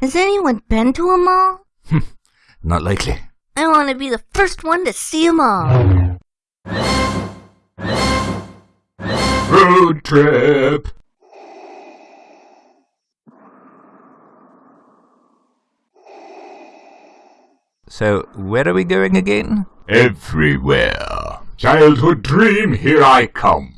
Has anyone been to a mall? Hmm, not likely. I want to be the first one to see them all. Road trip. So, where are we going again? Everywhere. Childhood dream, here I come.